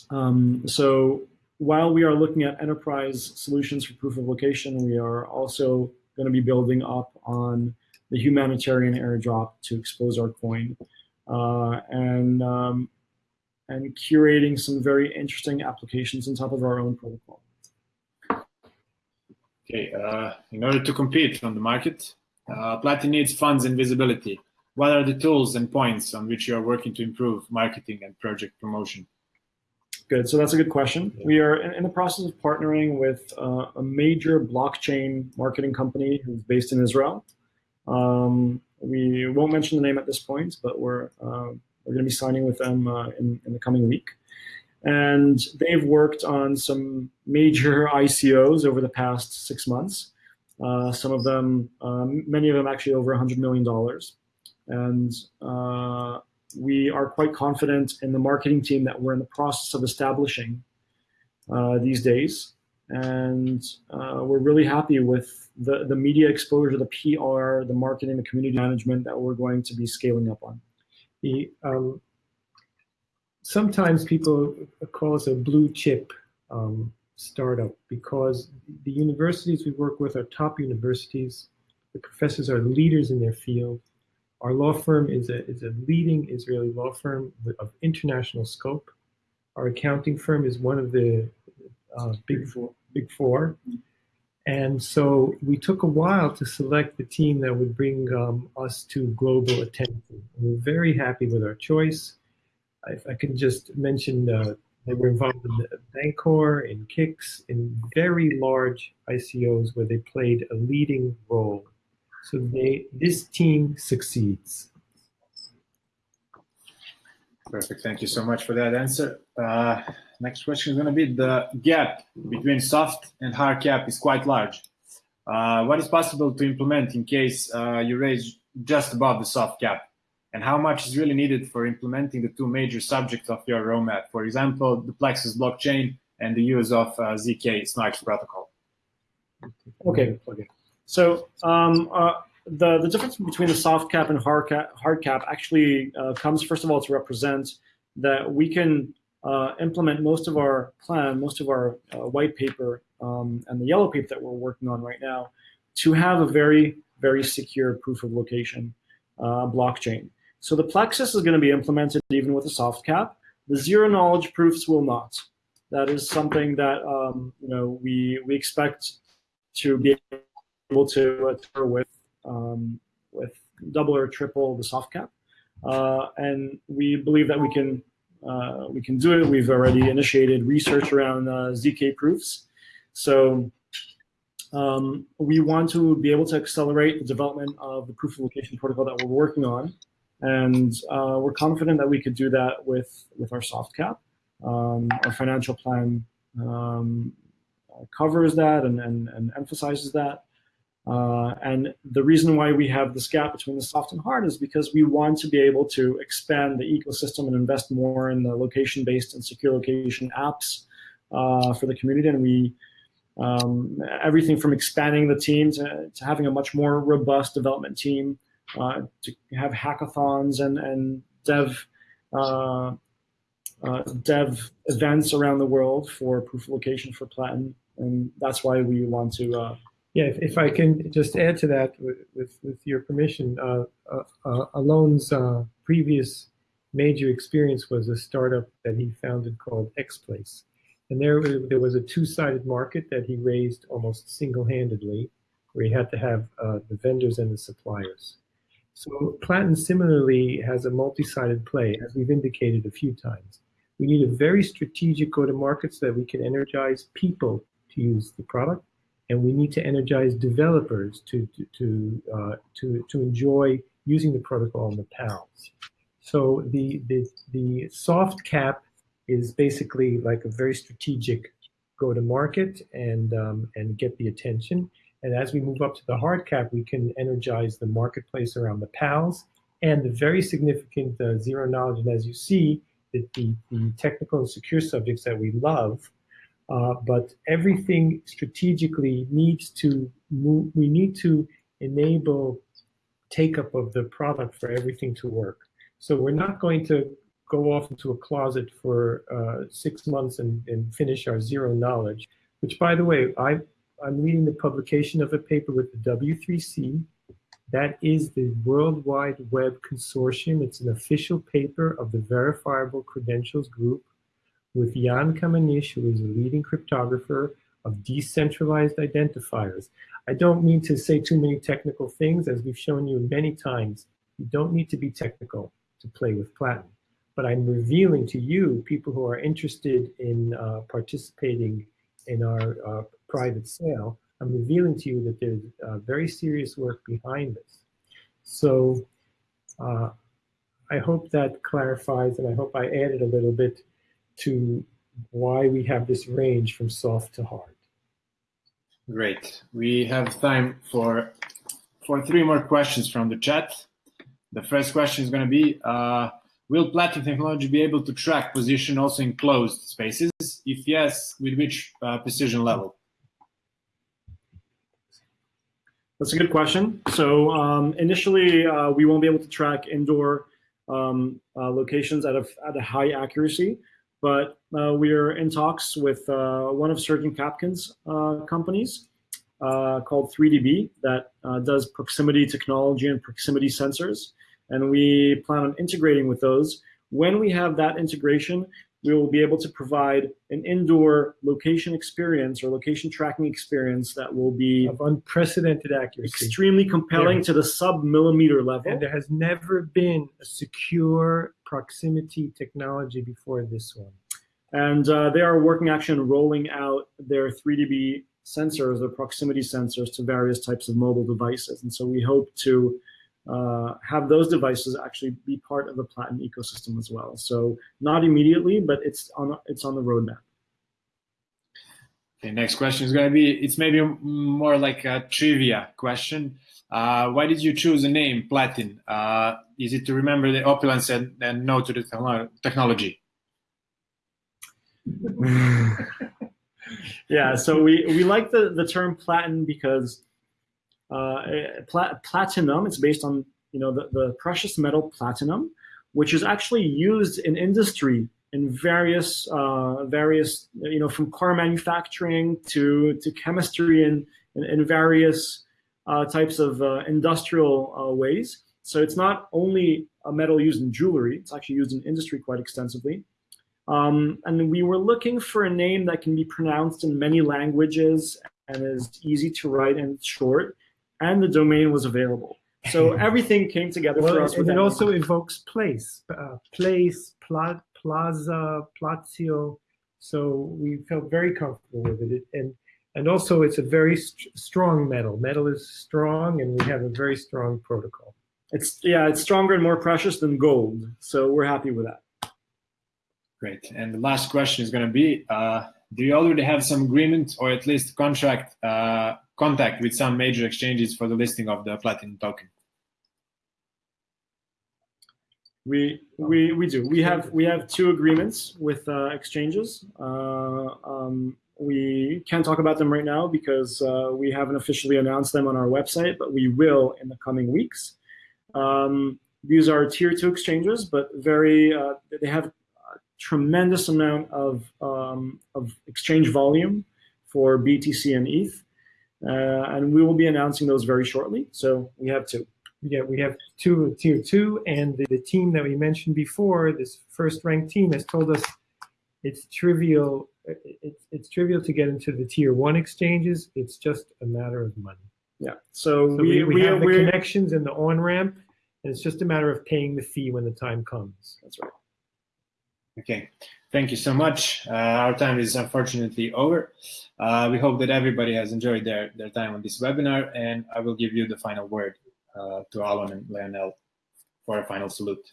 Um, so while we are looking at enterprise solutions for proof of location, we are also going to be building up on the humanitarian airdrop to expose our coin uh, and um, and curating some very interesting applications on top of our own protocol. Okay, uh, in order to compete on the market, uh, Platin needs funds and visibility. What are the tools and points on which you are working to improve marketing and project promotion? Good. So that's a good question. We are in the process of partnering with uh, a major blockchain marketing company who's based in Israel. Um, we won't mention the name at this point, but we're uh, we're going to be signing with them uh, in, in the coming week. And they've worked on some major ICOs over the past six months. Uh, some of them, um, many of them actually over $100 million. And uh, we are quite confident in the marketing team that we're in the process of establishing uh, these days. And uh, we're really happy with the, the media exposure, the PR, the marketing, the community management that we're going to be scaling up on. The, um, sometimes people call us a blue chip um, startup because the universities we work with are top universities. The professors are leaders in their field. Our law firm is a, is a leading Israeli law firm of international scope. Our accounting firm is one of the uh, big, four, big four. And so we took a while to select the team that would bring um, us to global attention. We're very happy with our choice. I can just mention, uh, they were involved in Bancor, in KIX, in very large ICOs where they played a leading role. So they, this team succeeds. Perfect. Thank you so much for that answer. Uh, next question is going to be the gap between soft and hard cap is quite large. Uh, what is possible to implement in case uh, you raise just above the soft cap? And how much is really needed for implementing the two major subjects of your roadmap? For example, the Plexus blockchain and the use of uh, ZK SNARKs protocol. Okay. okay. So um, uh, the, the difference between the soft cap and hard cap, hard cap actually uh, comes, first of all, to represent that we can uh, implement most of our plan, most of our uh, white paper um, and the yellow paper that we're working on right now to have a very, very secure proof of location uh, blockchain. So the Plexus is going to be implemented even with a soft cap. The zero knowledge proofs will not. That is something that um, you know we we expect to be able to uh, with um, with double or triple the soft cap, uh, and we believe that we can uh, we can do it. We've already initiated research around uh, zk proofs, so um, we want to be able to accelerate the development of the proof of location protocol that we're working on, and uh, we're confident that we could do that with with our soft cap. Um, our financial plan um, covers that and, and, and emphasizes that. Uh, and the reason why we have this gap between the soft and hard is because we want to be able to expand the ecosystem and invest more in the location-based and secure location apps uh, for the community. And we, um, everything from expanding the team to, to, having a much more robust development team, uh, to have hackathons and, and dev, uh, uh, dev events around the world for proof of location for Platin. And that's why we want to uh, yeah, if, if I can just add to that with, with, your permission, uh, uh, previous major experience was a startup that he founded called XPlace. And there, there was a two-sided market that he raised almost single-handedly. where he had to have uh, the vendors and the suppliers. So Platin similarly has a multi-sided play, as we've indicated a few times. We need a very strategic go-to-market so that we can energize people to use the product, and we need to energize developers to to to uh, to, to enjoy using the protocol in the PALs. So the the the soft cap is basically like a very strategic go-to-market and um, and get the attention. And as we move up to the hard cap, we can energize the marketplace around the PALs and the very significant uh, zero knowledge. And as you see, the, the, the, technical and secure subjects that we love, uh, but everything strategically needs to move, we need to enable take up of the product for everything to work. So we're not going to go off into a closet for uh, six months and, and finish our zero knowledge, which by the way, I I'm leading the publication of a paper with the W3C. That is the World Wide Web Consortium. It's an official paper of the Verifiable Credentials Group with Jan Kamenisch, who is a leading cryptographer of decentralized identifiers. I don't mean to say too many technical things, as we've shown you many times. You don't need to be technical to play with Platin. But I'm revealing to you, people who are interested in uh, participating in our uh, private sale, I'm revealing to you that there's uh, very serious work behind this. So uh, I hope that clarifies, and I hope I added a little bit to why we have this range from soft to hard. Great. We have time for for three more questions from the chat. The first question is going to be, uh, will Platin technology be able to track position also in closed spaces? If yes, with which uh, precision level? That's a good question. So um, initially, uh, we won't be able to track indoor um, uh, locations at a, at a high accuracy, but uh, we are in talks with uh, one of Srdjan Capkun's uh, companies uh, called 3DB that does proximity technology and proximity sensors. And we plan on integrating with those. When we have that integration, we will be able to provide an indoor location experience or location tracking experience that will be of unprecedented accuracy, extremely compelling yeah. to the sub millimeter level. And there has never been a secure proximity technology before this one. And uh, they are working actually on rolling out their 3DB sensors, their proximity sensors to various types of mobile devices. And so we hope to uh, have those devices actually be part of the Platin ecosystem as well. So not immediately, but it's on it's on the roadmap. Okay, next question is going to be, it's maybe more like a trivia question. Uh, why did you choose the name Platin? Uh, is it to remember the opulence and, and no to the technology? yeah, so we, we like the, the term Platin because uh, platinum. It's based on you know the, the precious metal platinum, which is actually used in industry in various uh, various you know from car manufacturing to to chemistry and in, various uh, types of uh, industrial uh, ways. So it's not only a metal used in jewelry; it's actually used in industry quite extensively. Um, and we were looking for a name that can be pronounced in many languages and is easy to write and short and the domain was available. So everything came together well, for us. And it also evokes place, uh, place, pla plaza, plazio. So we felt very comfortable with it. And and also it's a very st strong metal. Metal is strong and we have a very strong protocol. It's yeah, it's stronger and more precious than gold. So we're happy with that. Great. And the last question is going to be, uh, do you already have some agreement or at least contract uh, contact with some major exchanges for the listing of the Platinum token? We we we do. We have we have two agreements with uh, exchanges. Uh, um, we can't talk about them right now because uh, we haven't officially announced them on our website, but we will in the coming weeks. Um, these are tier two exchanges, but very uh, they have a tremendous amount of um, of exchange volume for BTC and ETH. Uh, and we will be announcing those very shortly. So we have two. Yeah, we have two tier two, and the, the team that we mentioned before, this first ranked team, has told us it's trivial. It's it's trivial to get into the tier one exchanges. It's just a matter of money. Yeah. So, So we, we, have the connections and the on-ramp, and it's just a matter of paying the fee when the time comes. That's right. Okay, thank you so much. Uh, our time is unfortunately over. Uh, we hope that everybody has enjoyed their, their time on this webinar, and I will give you the final word uh, to Alon and Lionel for a final salute.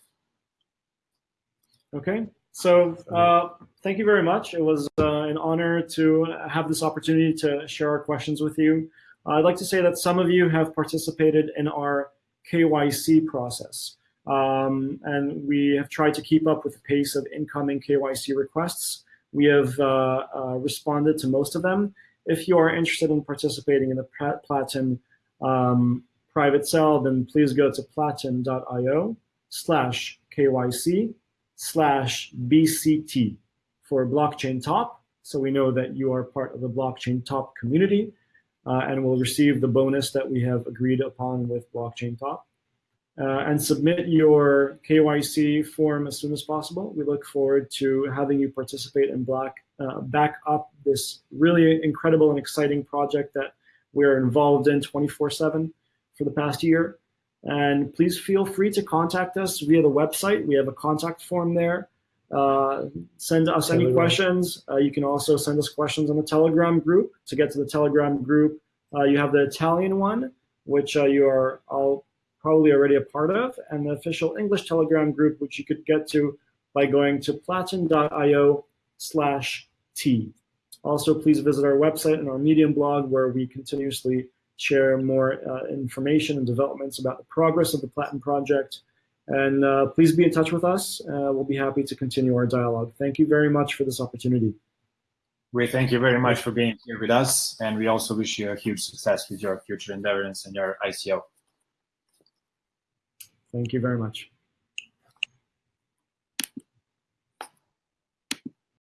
Okay. So uh, thank you very much. It was uh, an honor to have this opportunity to share our questions with you. I'd like to say that some of you have participated in our KYC process. Um, and we have tried to keep up with the pace of incoming KYC requests. We have uh, uh, responded to most of them. If you are interested in participating in the Platin um, private cell, then please go to platin.io slash KYC slash BCT for blockchain top. So we know that you are part of the blockchain top community uh, and will receive the bonus that we have agreed upon with blockchain top. Uh, and submit your KYC form as soon as possible. We look forward to having you participate and black, uh, back up this really incredible and exciting project that we're involved in 24 7 for the past year. And please feel free to contact us via the website. We have a contact form there. Uh, send us any questions. Uh, you can also send us questions on the Telegram group. To get to the Telegram group, uh, you have the Italian one, which uh, you are all probably already a part of, and the official English Telegram group, which you could get to by going to platin.io slash T. Also, please visit our website and our Medium blog where we continuously share more uh, information and developments about the progress of the Platin project. And uh, please be in touch with us. Uh, we'll be happy to continue our dialogue. Thank you very much for this opportunity. We thank you very much for being here with us, and we also wish you a huge success with your future endeavors and your ICO. Thank you very much.